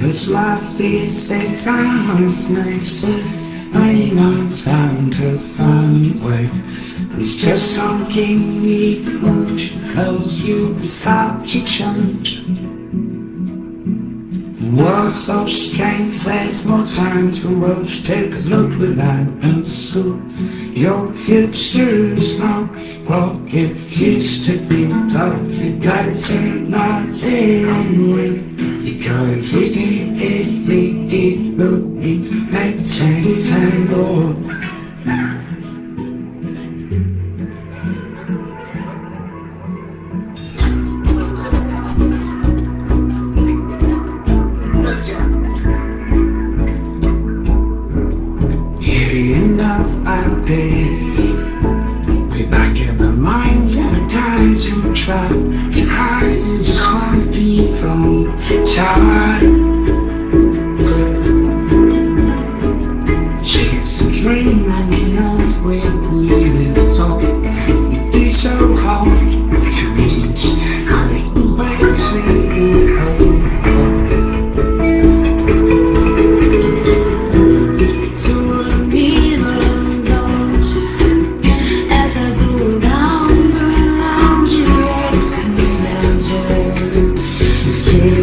Cause life is a timeless nexus Ain't no time to find way. It's just something need motion Cause you decide to change Words of strength, there's no time to rush. Take a look without and so Your future is not what it used to be. But you gotta take nothing away Because it is the deep looking Let's change and go enough out there. Way back in the minds and the times you try It's a dream and you know we're leaving. Home Be so hard to meet I'm waiting home So I'm knows. As I go down around you It's me and you Stay